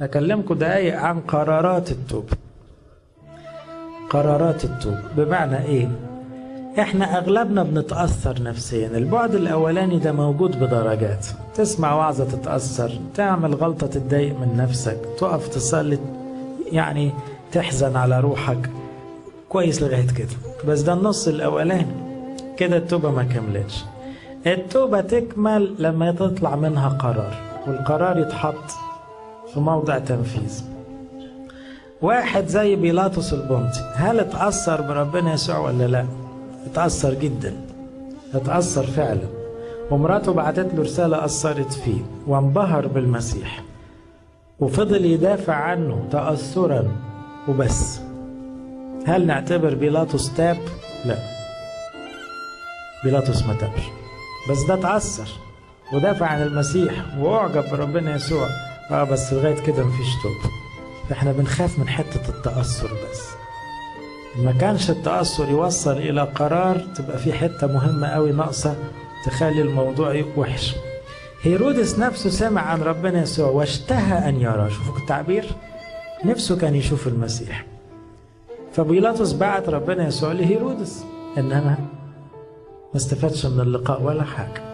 أكلمكم دقايق عن قرارات التوبة قرارات التوبة بمعنى إيه؟ إحنا أغلبنا بنتأثر نفسيا. البعد الأولاني ده موجود بدرجات. تسمع وعظة تتأثر تعمل غلطة تتضايق من نفسك تقف تصلي يعني تحزن على روحك. كويس لغاية كده. بس ده النص الأولاني. كده التوبة ما كملتش. التوبة تكمل لما تطلع منها قرار والقرار يتحط. في موضع تنفيذ. واحد زي بيلاطس البنطي هل اتأثر بربنا يسوع ولا لا؟ اتأثر جدا. اتأثر فعلا. ومراته بعتت له رسالة أثرت فيه وانبهر بالمسيح. وفضل يدافع عنه تأثرا. وبس. هل نعتبر بيلاطس تاب؟ لا. بيلاطس ما تابش. بس ده اتأثر ودافع عن المسيح وأعجب بربنا يسوع. آه بس لغاية كده مفيش توبة فاحنا بنخاف من حتة التأثر بس. ما كانش التأثر يوصل إلى قرار تبقى في حتة مهمة قوي ناقصة تخلي الموضوع وحش. هيرودس نفسه سمع عن ربنا يسوع واشتهى أن يرى شوفوا التعبير. نفسه كان يشوف المسيح. فبيلاطس بعت ربنا يسوع لهيرودس إنما ما استفادش من اللقاء ولا حاجة.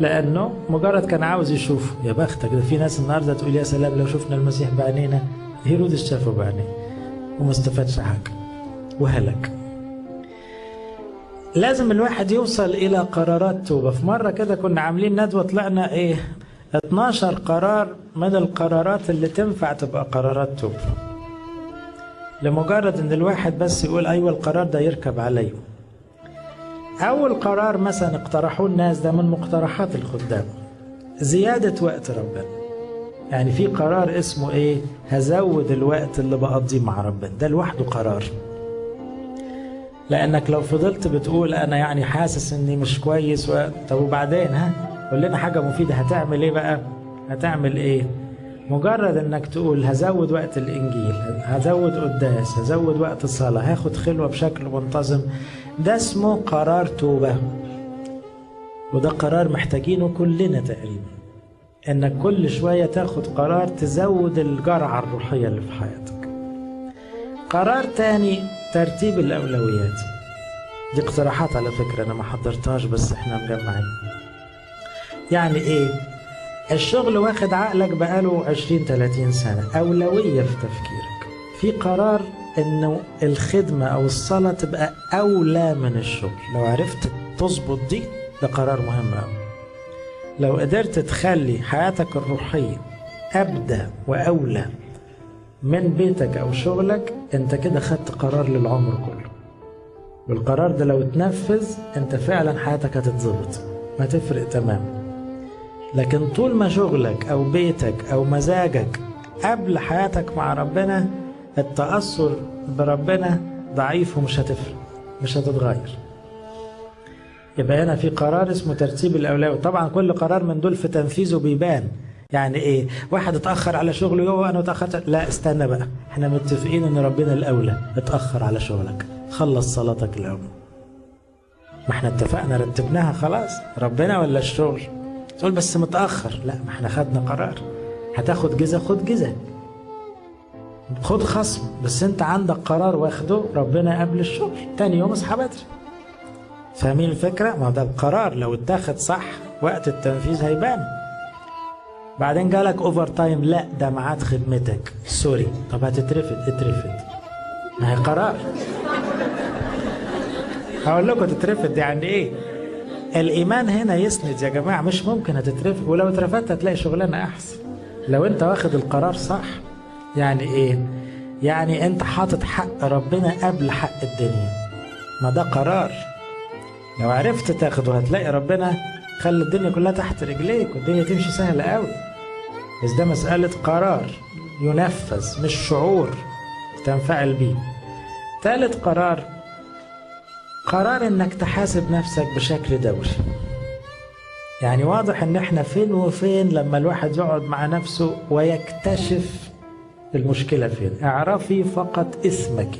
لأنه مجرد كان عاوز يشوفه يا بختك ده في ناس النهارده تقول يا سلام لو شفنا المسيح بعينينا هيرودس شافه بعينيه وما استفادش حاجة وهلك. لازم الواحد يوصل إلى قرارات توبة. في مرة كده كنا عاملين ندوة طلعنا إيه 12 قرار من القرارات اللي تنفع تبقى قرارات توبة. لمجرد إن الواحد بس يقول أيوه القرار ده يركب عليه أول قرار مثلا اقترحوه الناس ده من مقترحات الخدام. زيادة وقت ربنا. يعني في قرار اسمه إيه؟ هزود الوقت اللي بقضيه مع ربنا. ده لوحده قرار. لأنك لو فضلت بتقول أنا يعني حاسس إني مش كويس و... طب وبعدين ها؟ قول لنا حاجة مفيدة. هتعمل إيه بقى؟ هتعمل إيه؟ مجرد إنك تقول هزود وقت الإنجيل هزود قداس هزود وقت الصلاة هاخد خلوة بشكل منتظم. ده اسمه قرار توبة. وده قرار محتاجينه كلنا تقريبا انك كل شوية تاخد قرار تزود الجرعة الروحية اللي في حياتك. قرار تاني ترتيب الأولويات. دي اقتراحات على فكرة أنا ما حضرتهاش بس إحنا مجمعين. يعني إيه؟ الشغل واخد عقلك بقاله 20 30 سنة أولوية في تفكيرك. في قرار إنه الخدمة أو الصلاة تبقى أولى من الشغل لو عرفت تظبط دي ده قرار مهم قوي لو قدرت تخلي حياتك الروحية أبدى وأولى من بيتك أو شغلك أنت كده خدت قرار للعمر كله. والقرار ده لو اتنفذ أنت فعلا حياتك هتتظبط هتفرق تماما. لكن طول ما شغلك أو بيتك أو مزاجك قبل حياتك مع ربنا التأثر بربنا ضعيف ومش هتفرق مش هتتغير. يبقى هنا في قرار اسمه ترتيب الأولوية. طبعا كل قرار من دول في تنفيذه بيبان. يعني إيه؟ واحد اتأخر على شغله يوه أنا اتأخرت. لا استنى بقى. إحنا متفقين إن ربنا الأولى اتأخر على شغلك. خلص صلاتك الأول ما إحنا اتفقنا رتبناها خلاص. ربنا ولا الشغل؟ تقول بس متأخر. لا ما إحنا خدنا قرار. هتاخد جزء خد جزء خد خصم بس انت عندك قرار واخده ربنا قبل الشغل. تاني يوم اصحى بدري. فاهمين الفكرة؟ ما ده القرار. لو اتاخد صح وقت التنفيذ هيبان. بعدين جالك overtime لا ده ميعاد خدمتك. sorry. طب هتترفد؟ اترفد. ما هي قرار. هقول لكم تترفد يعني إيه. الإيمان هنا يسند يا جماعة مش ممكن هتترفد. ولو اترفدت هتلاقي شغلانة أحسن. لو انت واخد القرار صح يعني إيه؟ يعني أنت حاطط حق ربنا قبل حق الدنيا. ما ده قرار. لو عرفت تاخده هتلاقي ربنا خلي الدنيا كلها تحت رجليك والدنيا تمشي سهلة قوي بس ده مسألة قرار ينفذ مش شعور تنفعل بيه. ثالث قرار قرار إنك تحاسب نفسك بشكل دوري يعني واضح إن إحنا فين وفين لما الواحد يقعد مع نفسه ويكتشف المشكلة فين؟ اعرفي فقط اسمك.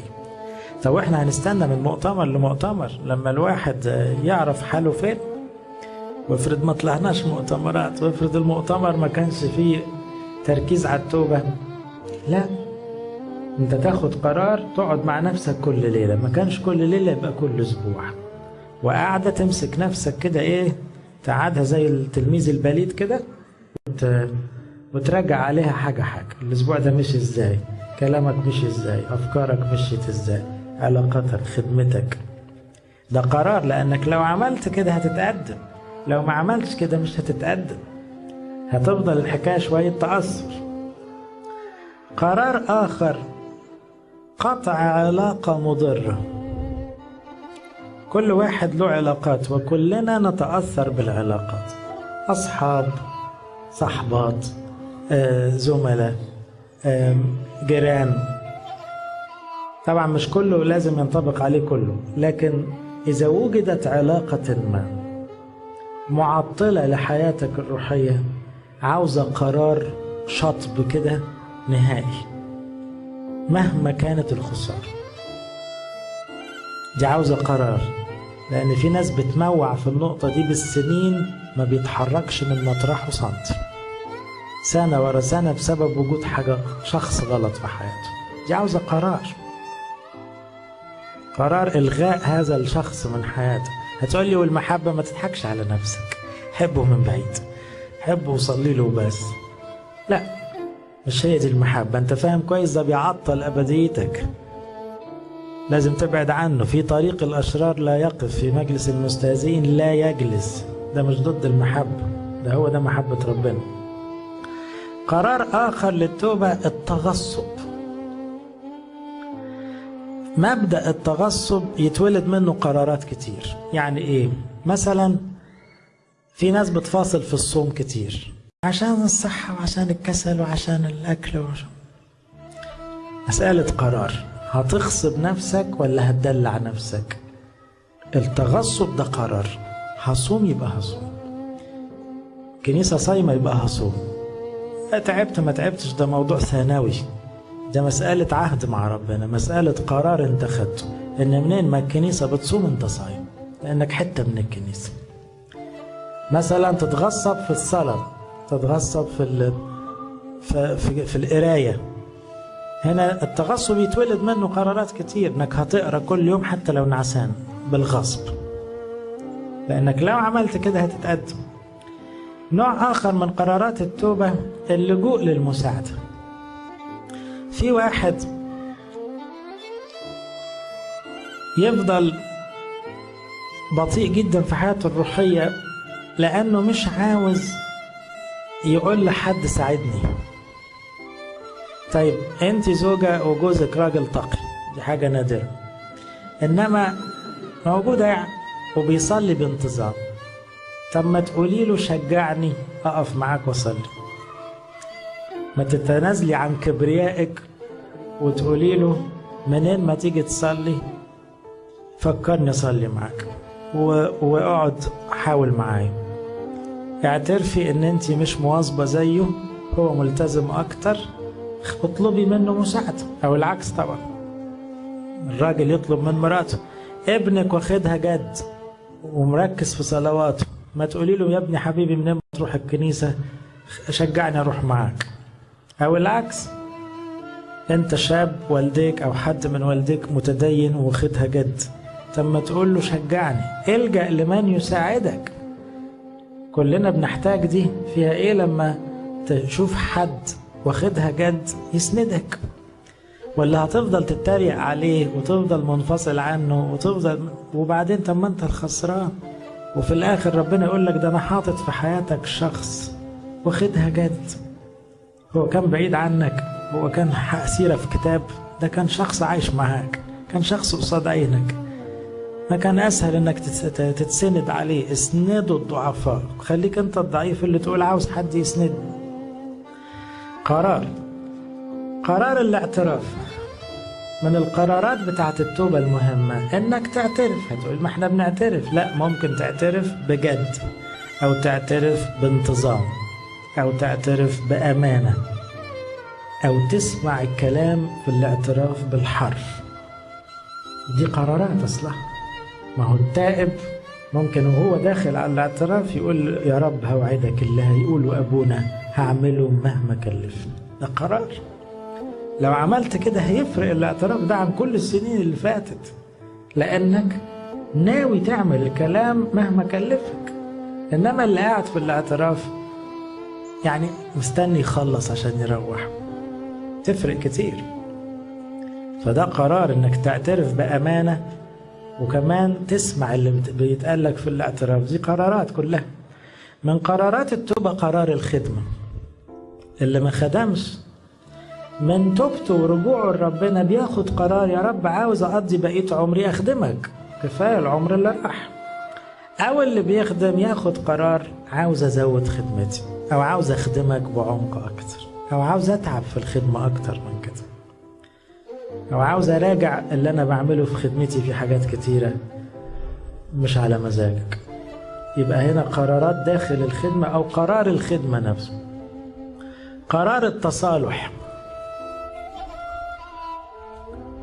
طب إحنا هنستنى من مؤتمر لمؤتمر لما الواحد يعرف حاله فين؟ وافرض ما طلعناش مؤتمرات وافرض المؤتمر ما كانش فيه تركيز على التوبة. لا. انت تاخد قرار تقعد مع نفسك كل ليلة. ما كانش كل ليلة يبقى كل أسبوع. وقاعدة تمسك نفسك كده إيه؟ تقعدها زي التلميذ البليد كده. وتراجع عليها حاجة حاجة. الأسبوع ده مشي إزاي؟ كلامك مشي إزاي؟ أفكارك مشيت إزاي؟ علاقاتك خدمتك؟ ده قرار لأنك لو عملت كده هتتقدم. لو ما عملتش كده مش هتتقدم. هتفضل الحكاية شوية تأثر. قرار آخر. قطع علاقة مضرة. كل واحد له علاقات وكلنا نتأثر بالعلاقات. أصحاب صحبات. زملاء جيران. طبعا مش كله لازم ينطبق عليه كله لكن إذا وجدت علاقة ما معطلة لحياتك الروحية عاوزة قرار شطب كده نهائي مهما كانت الخسارة. دي عاوزة قرار لأن في ناس بتموع في النقطة دي بالسنين ما بيتحركش من مطرحه سنتي سنة ورا سنة بسبب وجود حاجة شخص غلط في حياته. دي عاوزة قرار. قرار إلغاء هذا الشخص من حياتك هتقول لي والمحبة ما تضحكش على نفسك. حبه من بعيد. حبه وصلي له بس لا مش هي دي المحبة. أنت فاهم كويس؟ ده بيعطل أبديتك. لازم تبعد عنه. في طريق الأشرار لا يقف. في مجلس المستهزئين لا يجلس. ده مش ضد المحبة. ده هو ده محبة ربنا. قرار آخر للتوبة التغصب. مبدأ التغصب يتولد منه قرارات كتير. يعني إيه؟ مثلا في ناس بتفاصل في الصوم كتير. عشان الصحة وعشان الكسل وعشان الأكل وعشان مسألة قرار. هتغصب نفسك ولا هتدلع نفسك؟ التغصب ده قرار. هصوم يبقى هصوم. كنيسة صايمة يبقى هصوم. تعبت ما تعبتش. ده موضوع ثانوي. ده مسألة عهد مع ربنا مسألة قرار انت خدته. إن منين ما الكنيسة بتصوم انت صايم لأنك حتة من الكنيسة. مثلا تتغصب في الصلاة تتغصب في ال... في, في, في القراية. هنا التغصب يتولد منه قرارات كتير إنك هتقرأ كل يوم حتى لو نعسان بالغصب. لأنك لو عملت كده هتتقدم. نوع آخر من قرارات التوبة اللجوء للمساعدة. في واحد يفضل بطيء جدا في حياته الروحية لأنه مش عاوز يقول لحد ساعدني. طيب أنت زوجة وجوزك راجل تقي. دي حاجة نادرة. إنما موجودة يعني وبيصلي بانتظام. طب ما تقولي له شجعني أقف معاك وأصلي. ما تتنازلي عن كبريائك وتقولي له منين ما تيجي تصلي فكرني أصلي معاك واقعد حاول معايا. اعترفي إن أنت مش مواظبة زيه هو ملتزم أكتر. اطلبي منه مساعدة. أو العكس طبعا. الراجل يطلب من مراته ابنك واخدها جد ومركز في صلواته. ما تقولي له يا ابني حبيبي منين ما تروح الكنيسة شجعني أروح معاك. أو العكس. أنت شاب والديك أو حد من والديك متدين واخدها جد. طب ما تقول له شجعني إلجأ لمن يساعدك. كلنا بنحتاج دي. فيها إيه لما تشوف حد واخدها جد يسندك؟ ولا هتفضل تتريق عليه وتفضل منفصل عنه وتفضل وبعدين طب ما أنت الخسران. وفي الآخر ربنا يقول لك ده أنا حاطط في حياتك شخص واخدها جد. هو كان بعيد عنك هو كان سيره في كتاب ده كان شخص عايش معاك كان شخص قصاد عينك. ما كان أسهل إنك تتسند عليه اسندوا الضعفاء. خليك أنت الضعيف اللي تقول عاوز حد يسندني قرار. قرار الاعتراف. من القرارات بتاعت التوبة المهمة إنك تعترف. هتقول ما إحنا بنعترف. لا ممكن تعترف بجد أو تعترف بانتظام. أو تعترف بأمانة أو تسمع الكلام في الاعتراف بالحرف. دي قرارات أصلا ما هو التائب ممكن وهو داخل على الاعتراف يقول يا رب هوعدك اللي هيقوله أبونا هعمله مهما كلفني. ده قرار. لو عملت كده هيفرق الاعتراف ده عن كل السنين اللي فاتت. لأنك ناوي تعمل الكلام مهما كلفك. إنما اللي قاعد في الاعتراف يعني مستني يخلص عشان يروح. تفرق كتير فده قرار إنك تعترف بأمانة وكمان تسمع اللي بيتقال لك في الاعتراف. دي قرارات كلها. من قرارات التوبة قرار الخدمة. اللي ما خدمش من توبته ورجوعه لربنا بياخد قرار يا رب عاوز أقضي بقية عمري أخدمك. كفاية العمر اللي راح. أو اللي بيخدم ياخد قرار عاوز أزود خدمتي. أو عاوز أخدمك بعمق أكتر أو عاوز أتعب في الخدمة أكتر من كده. أو عاوز أراجع اللي أنا بعمله في خدمتي في حاجات كتيرة مش على مزاجك. يبقى هنا قرارات داخل الخدمة أو قرار الخدمة نفسه. قرار التصالح.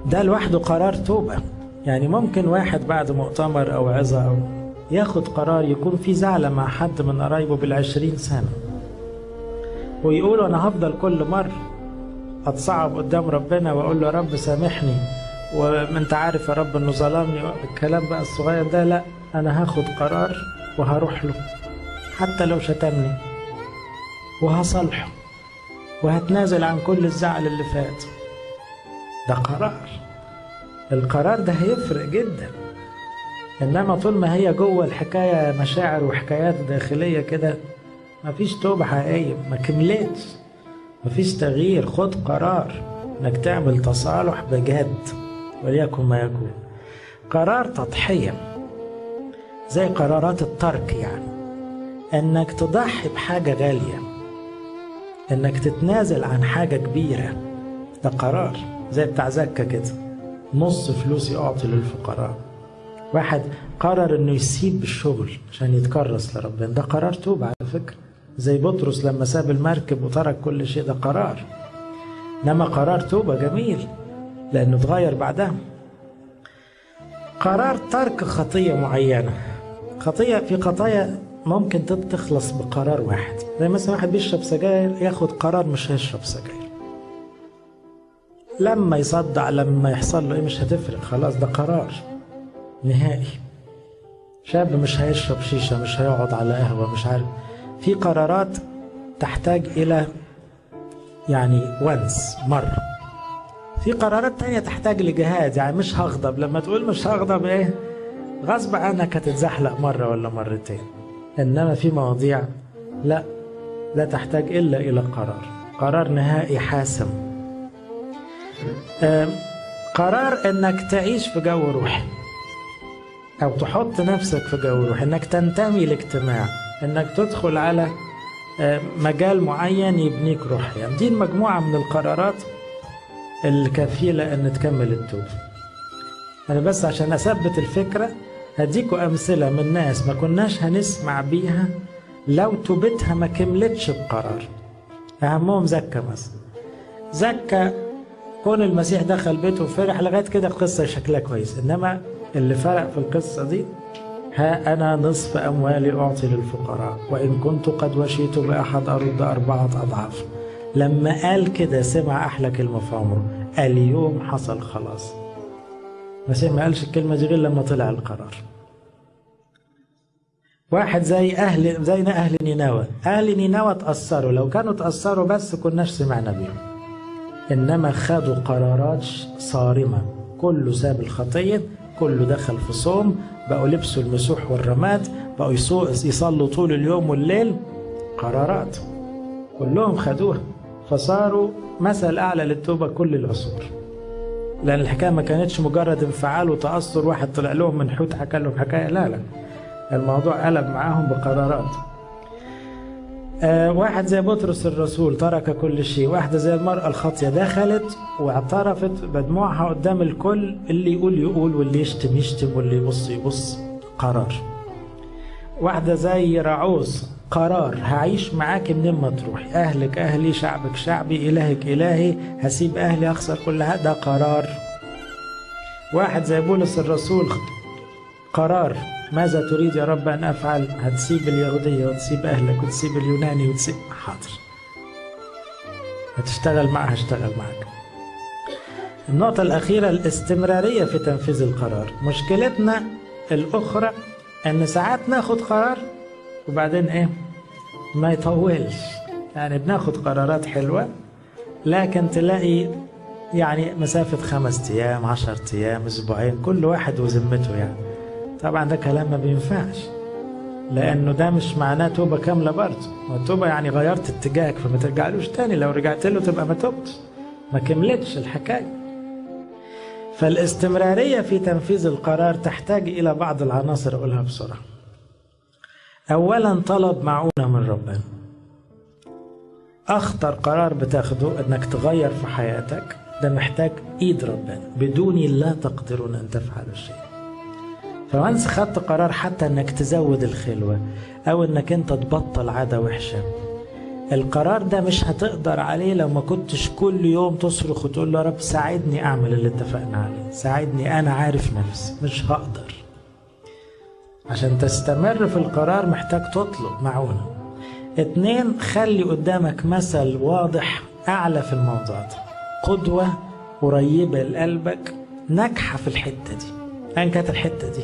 ده لوحده قرار توبة. يعني ممكن واحد بعد مؤتمر أو عظة أو ياخد قرار يكون في زعلة مع حد من قرايبه بالعشرين سنة. ويقول أنا هفضل كل مرة أتصعب قدام ربنا وأقول له يا رب سامحني وأنت عارف يا رب إنه ظلمني الكلام بقى الصغير ده لا أنا هاخد قرار وهروح له حتى لو شتمني وهصالحه وهتنازل عن كل الزعل اللي فات. ده قرار. القرار ده هيفرق جدا. إنما طول ما هي جوه الحكاية مشاعر وحكايات داخلية كده مفيش توبة حقيقية ما كملتش. مفيش تغيير خد قرار إنك تعمل تصالح بجد وليكن ما يكون. قرار تضحية زي قرارات الترك يعني. إنك تضحي بحاجة غالية إنك تتنازل عن حاجة كبيرة. ده قرار زي بتاع زكا كده. نص فلوسي اعطي للفقراء. واحد قرر إنه يسيب الشغل عشان يتكرس لربنا. ده قرار توبة على فكرة. زي بطرس لما ساب المركب وترك كل شيء ده قرار. إنما قرار توبة جميل لأنه اتغير بعدها. قرار ترك خطية معينة. خطية في خطايا ممكن تخلص بقرار واحد. زي مثلا واحد بيشرب سجاير ياخد قرار مش هيشرب سجاير. لما يصدع لما يحصل له إيه مش هتفرق. خلاص ده قرار نهائي. شاب مش هيشرب شيشة مش هيقعد على قهوة مش عارف. في قرارات تحتاج إلى يعني ونس مرة. في قرارات تانية تحتاج لجهاد يعني مش هغضب. لما تقول مش هغضب إيه؟ غصب عنك هتتزحلق مرة ولا مرتين. إنما في مواضيع لا لا تحتاج إلا إلى قرار. قرار نهائي حاسم. قرار إنك تعيش في جو روحي أو تحط نفسك في جو روح إنك تنتمي لاجتماع. إنك تدخل على مجال معين يبنيك روحيا يعني دي المجموعة من القرارات الكفيلة إن تكمل التوبة أنا بس عشان أثبت الفكرة هديكوا أمثلة من ناس ما كناش هنسمع بيها لو توبتها ما كملتش بقرار. أهمهم زكا مثلا. زكا كون المسيح دخل بيته وفرح لغاية كده القصة شكلها كويس. إنما اللي فرق في القصة دي ها أنا نصف أموالي أعطي للفقراء وإن كنت قد وشيت بأحد أرد أربعة أضعاف. لما قال كده سمع أحلى كلمة في عمره اليوم حصل خلاص. المسيح ما قالش الكلمة دي غير لما طلع القرار. واحد زي أهل زينا أهل نينوى. أهل نينوى تأثروا لو كانوا تأثروا بس كناش سمعنا بيهم. إنما خدوا قرارات صارمة. كله ساب الخطية كله دخل في صوم بقوا لبسوا المسوح والرماد بقوا يصلوا طول اليوم والليل قرارات. كلهم خدوها فصاروا مثل أعلى للتوبة كل العصور. لأن الحكاية ما كانتش مجرد انفعال وتأثر واحد طلع لهم من حوت حكى لهم حكاية. لا لا. الموضوع قلب معاهم بقرارات. آه واحد زي بطرس الرسول ترك كل شيء. واحدة زي المرأة الخاطية دخلت واعترفت بدموعها قدام الكل اللي يقول يقول واللي يشتم يشتم واللي يبص يبص. قرار. واحدة زي رعوز قرار هعيش معاك منين ما تروحي أهلك أهلي شعبك شعبي إلهك إلهي هسيب أهلي أخسر كل هذا. قرار. واحد زي بولس الرسول قرار. ماذا تريد يا رب أن أفعل؟ هتسيب اليهودية وتسيب أهلك وتسيب اليوناني وتسيب حاضر. هتشتغل معها هشتغل معك. النقطة الأخيرة الاستمرارية في تنفيذ القرار. مشكلتنا الأخرى أن ساعات ناخد قرار وبعدين إيه؟ ما يطولش. يعني بناخد قرارات حلوة لكن تلاقي يعني مسافة خمس أيام عشر أيام أسبوعين كل واحد وذمته يعني. طبعا ده كلام ما بينفعش لأنه ده مش معناه توبة كاملة برضه. التوبة يعني غيرت اتجاهك فما ترجعلوش تاني. لو رجعت له تبقى ما تبت ما كملتش الحكاية. فالاستمرارية في تنفيذ القرار تحتاج إلى بعض العناصر أقولها بسرعة. أولا طلب معونة من ربنا. أخطر قرار بتاخده أنك تغير في حياتك ده محتاج إيد ربنا. بدوني لا تقدرون أن تفعلوا شيء فوانس خدت قرار حتى أنك تزود الخلوة أو أنك أنت تبطل عادة وحشة. القرار ده مش هتقدر عليه لو ما كنتش كل يوم تصرخ وتقول له يا رب ساعدني أعمل اللي اتفقنا عليه. ساعدني أنا عارف نفسي مش هقدر. عشان تستمر في القرار محتاج تطلب معونة. اتنين خلي قدامك مثل واضح أعلى في الموضوع ده. قدوة قريبة لقلبك ناجحة في الحتة دي. أيا كانت الحتة دي.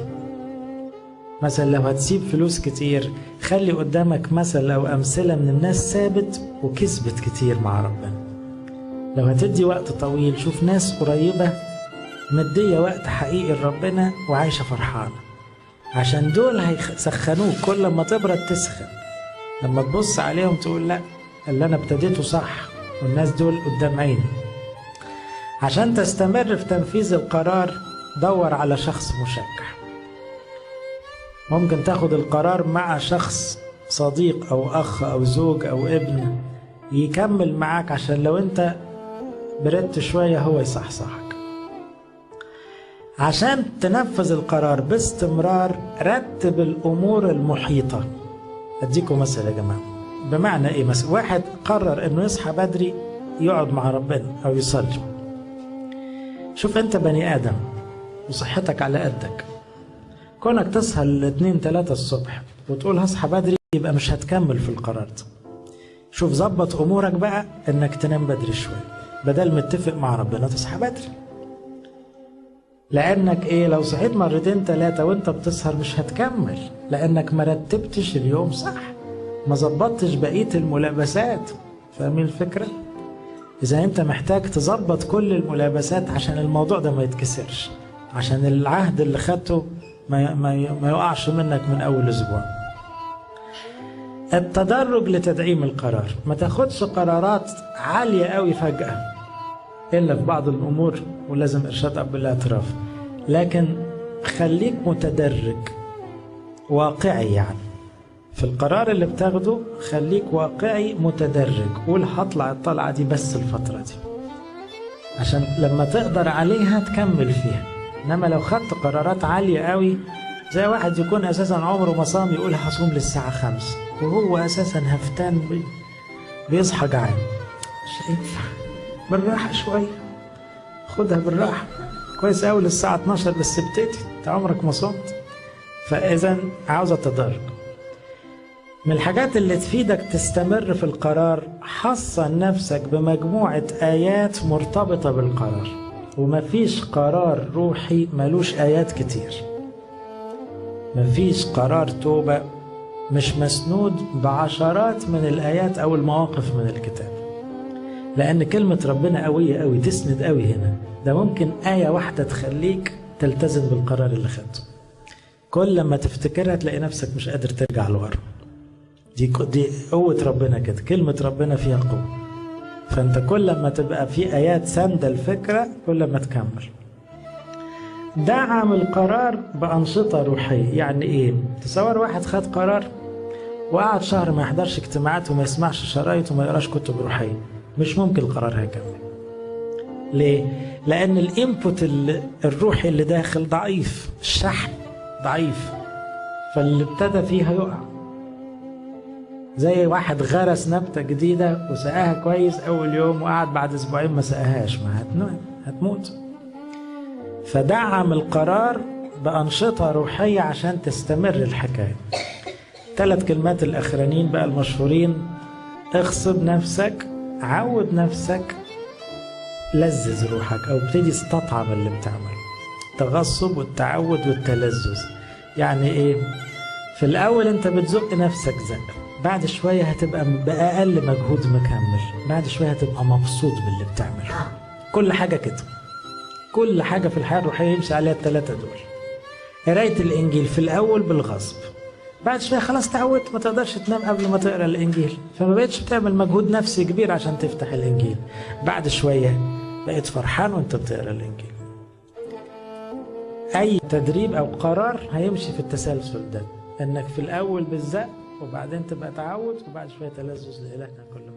مثلا لو هتسيب فلوس كتير خلي قدامك مثل أو أمثلة من الناس ثابت وكسبت كتير مع ربنا. لو هتدي وقت طويل شوف ناس قريبة مدية وقت حقيقي لربنا وعايشة فرحانة. عشان دول هيسخنوك كل ما تبرد تسخن. لما تبص عليهم تقول لا اللي أنا ابتديته صح والناس دول قدام عيني. عشان تستمر في تنفيذ القرار دور على شخص مشجع ممكن تاخد القرار مع شخص صديق أو أخ أو زوج أو ابن يكمل معاك عشان لو أنت بردت شوية هو يصحصحك. عشان تنفذ القرار باستمرار رتب الأمور المحيطة. أديكم مثل يا جماعة. بمعنى إيه مثلا؟ واحد قرر إنه يصحى بدري يقعد مع ربنا أو يصلي. شوف أنت بني آدم. وصحتك على قدك. كونك تصحى الاثنين ثلاثة الصبح وتقول هصحى بدري يبقى مش هتكمل في القرار ده. شوف ظبط أمورك بقى إنك تنام بدري شوية بدل متفق مع ربنا تصحى بدري. لأنك إيه لو صحيت مرتين ثلاثة وإنت بتسهر مش هتكمل لأنك ما رتبتش اليوم صح ما ظبطتش بقية الملابسات. فاهمين الفكرة؟ إذا أنت محتاج تظبط كل الملابسات عشان الموضوع ده ما يتكسرش. عشان العهد اللي خدته ما, ما, يقعش منك من أول أسبوع. التدرج لتدعيم القرار. ما تاخدش قرارات عالية قوي فجأة إلا في بعض الأمور ولازم إرشاد أب الاعتراف لكن خليك متدرج واقعي يعني. في القرار اللي بتاخده خليك واقعي متدرج. قول هطلع الطلعة دي بس الفترة دي. عشان لما تقدر عليها تكمل فيها. إنما لو خدت قرارات عالية قوي زي واحد يكون أساسا عمره ما صام يقول هصوم للساعة خمسة وهو أساسا هفتان بي بيصحى جعان. مش هينفع. بالراحة شوية خدها بالراحة. كويس قوي للساعة 12 بس ابتدي أنت عمرك ما صمت. فاذا عاوزة تدرج من الحاجات اللي تفيدك تستمر في القرار حصن نفسك بمجموعة آيات مرتبطة بالقرار. ومفيش قرار روحي ملوش آيات كتير. مفيش قرار توبة مش مسنود بعشرات من الآيات أو المواقف من الكتاب. لأن كلمة ربنا قوية قوي تسند قوي هنا. ده ممكن آية واحدة تخليك تلتزم بالقرار اللي خدته. كل ما تفتكرها تلاقي نفسك مش قادر ترجع لورا. دي دي قوة ربنا كده. كلمة ربنا فيها قوة. فأنت كل ما تبقى في آيات ساندة الفكرة كل ما تكمل دعم القرار بأنشطة روحية. يعني إيه؟ تصور واحد خد قرار وقعد شهر ما يحضرش اجتماعات وما يسمعش شرايط وما يقراش كتب روحية. مش ممكن القرار هيكمل. ليه؟ لأن الإنبوت الروحي اللي داخل ضعيف. الشحن ضعيف. فاللي ابتدى فيها يقع زي واحد غرس نبتة جديدة وسقاها كويس أول يوم وقعد بعد أسبوعين ما سقاهاش ما هتموت. فدعم القرار بأنشطة روحية عشان تستمر الحكاية. ثلاث كلمات الأخرانيين بقى المشهورين. اغصب نفسك عود نفسك لذذ روحك أو ابتدي استطعم اللي بتعمله. التغصب والتعود والتلذذ يعني إيه؟ في الأول أنت بتزق نفسك زق. بعد شوية هتبقى بأقل مجهود مكمل. بعد شوية هتبقى مبسوط باللي بتعمله. كل حاجة كده. كل حاجة في الحياة الروحية يمشي عليها الثلاثة دول. قراية الإنجيل في الأول بالغصب. بعد شوية خلاص تعودت ما تقدرش تنام قبل ما تقرأ الإنجيل. فما بقتش بتعمل مجهود نفسي كبير عشان تفتح الإنجيل. بعد شوية بقيت فرحان وأنت بتقرأ الإنجيل. أي تدريب أو قرار هيمشي في التسلسل ده. إنك في الأول بالزق وبعدين تبقى تعود وبعد شوية تلذذ لإلهنا كل